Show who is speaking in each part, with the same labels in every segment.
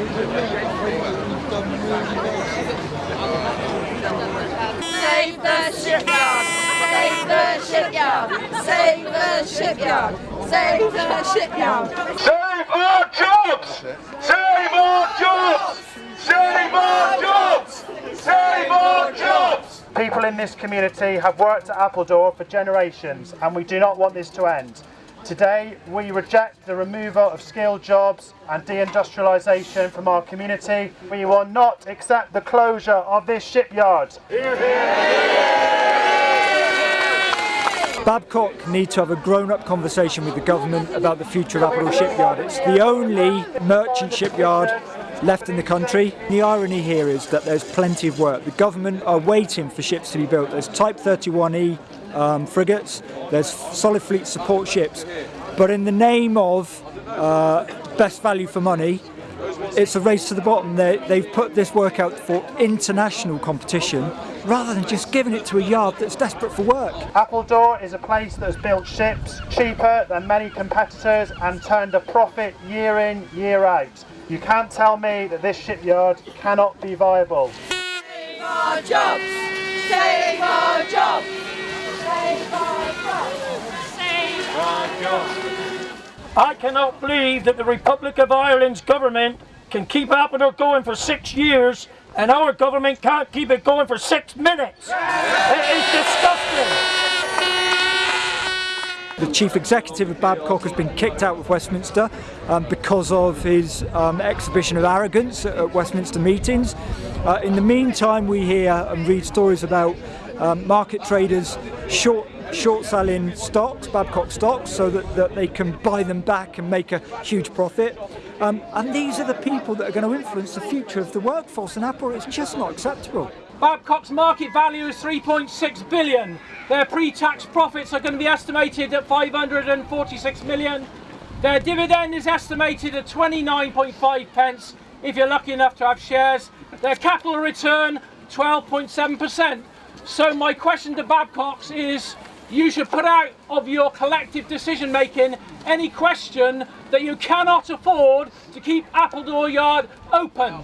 Speaker 1: Save the shipyard! Save the shipyard! Save the shipyard! Save the shipyard!
Speaker 2: Save our jobs! Save our jobs! Save our jobs! Save our jobs!
Speaker 3: People in this community have worked at Appledore for generations and we do not want this to end. Today we reject the removal of skilled jobs and deindustrialisation from our community. We will not accept the closure of this shipyard.
Speaker 4: Babcock need to have a grown-up conversation with the government about the future of Appledore Shipyard. It's the only merchant shipyard left in the country. The irony here is that there's plenty of work. The government are waiting for ships to be built. There's Type 31E um, frigates, there's solid fleet support ships, but in the name of uh, best value for money, it's a race to the bottom. They, they've put this work out for international competition rather than just giving it to a yard that's desperate for work.
Speaker 3: Appledore is a place that has built ships cheaper than many competitors and turned a profit year in, year out. You can't tell me that this shipyard cannot be viable.
Speaker 1: Save our jobs! Save our jobs! Save our jobs! Save our jobs!
Speaker 5: I cannot believe that the Republic of Ireland's government can keep Appledore going for six years and our government can't keep it going for six minutes. It is disgusting.
Speaker 4: The chief executive of Babcock has been kicked out of Westminster um, because of his um, exhibition of arrogance at, at Westminster meetings. Uh, in the meantime, we hear and read stories about um, market traders short short selling stocks, Babcock stocks, so that, that they can buy them back and make a huge profit. Um, and these are the people that are going to influence the future of the workforce in Apple. It's just not acceptable.
Speaker 5: Babcock's market value is 3.6 billion. Their pre-tax profits are going to be estimated at 546 million. Their dividend is estimated at 29.5 pence if you're lucky enough to have shares. Their capital return 12.7%. So my question to Babcock's is you should put out of your collective decision making any question that you cannot afford to keep Appledore Yard open.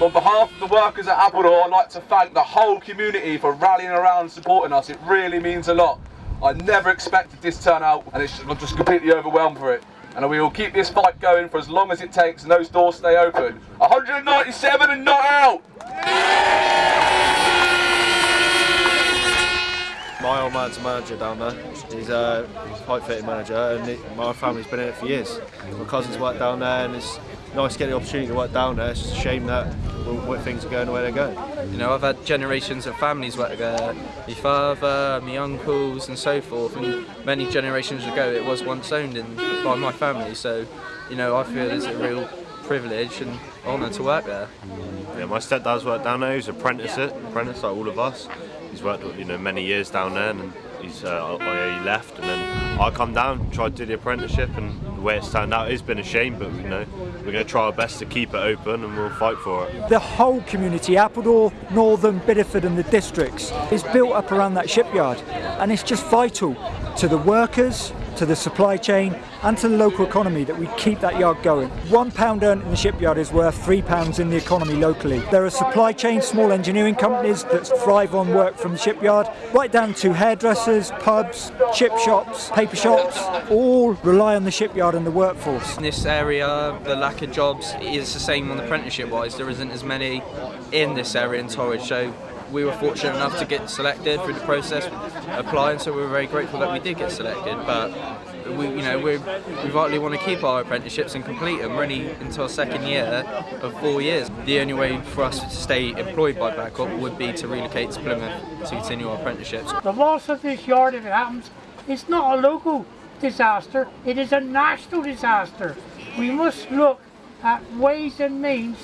Speaker 2: On behalf of the workers at Appledore, I'd like to thank the whole community for rallying around and supporting us. It really means a lot. I never expected this turnout and it's, I'm just completely overwhelmed for it. And we will keep this fight going for as long as it takes and those doors stay open. 197 and not out!
Speaker 6: My old man's manager down there. He's uh, a pipe fitting manager and my family's been in it for years. My cousins work down there and it's nice to get the opportunity to work down there. It's just a shame that well, things are going the way they're going.
Speaker 7: You know, I've had generations of families work there. My father, my uncles and so forth and many generations ago it was once owned in, by my family so you know I feel it's a real privilege and honour to work there.
Speaker 6: Yeah, my stepdad's worked down there. He's an apprentice, apprentice like all of us. He's worked you know many years down there and he's uh, he left and then I come down, tried to do the apprenticeship and the way it's turned out it's been a shame but you know we're going to try our best to keep it open and we'll fight for it.
Speaker 4: The whole community, Appledore, Northam, Bideford and the districts is built up around that shipyard and it's just vital to the workers, to the supply chain and to the local economy that we keep that yard going. One pound earned in the shipyard is worth three pounds in the economy locally. There are supply chain, small engineering companies that thrive on work from the shipyard, right down to hairdressers, pubs, chip shops, paper shops, all rely on the shipyard and the workforce.
Speaker 7: In this area, the lack of jobs is the same on the apprenticeship wise. There isn't as many in this area in Torridge, so we were fortunate enough to get selected through the process applying so we were very grateful that we did get selected. But we you know we we vitally want to keep our apprenticeships and complete them really into our second year of four years. The only way for us to stay employed by Babcock would be to relocate to Plymouth to continue our apprenticeships.
Speaker 8: The loss of this yard if it happens it's not a local disaster it is a national disaster. We must look at ways and means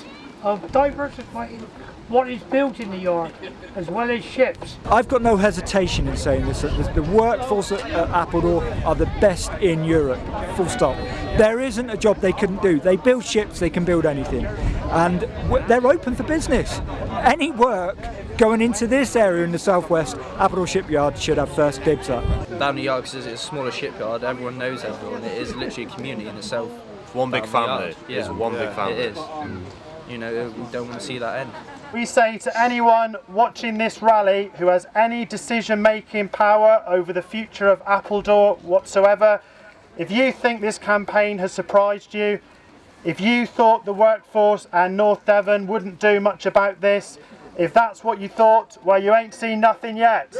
Speaker 8: of diversifying what is built in the yard as well as ships.
Speaker 4: I've got no hesitation in saying this, that the workforce at Appledore are the best in Europe, full stop. There isn't a job they couldn't do. They build ships, they can build anything. And they're open for business. Any work going into this area in the southwest, Appledore Shipyard should have first dibs up.
Speaker 7: Down the yard, because it's a smaller shipyard, everyone knows everyone. It is literally a community in itself.
Speaker 6: One big family.
Speaker 7: yard.
Speaker 6: It's one big family.
Speaker 7: It is. You know, we don't want to see that end.
Speaker 3: We say to anyone watching this rally who has any decision making power over the future of Appledore whatsoever, if you think this campaign has surprised you, if you thought the workforce and North Devon wouldn't do much about this, if that's what you thought, well, you ain't seen nothing yet.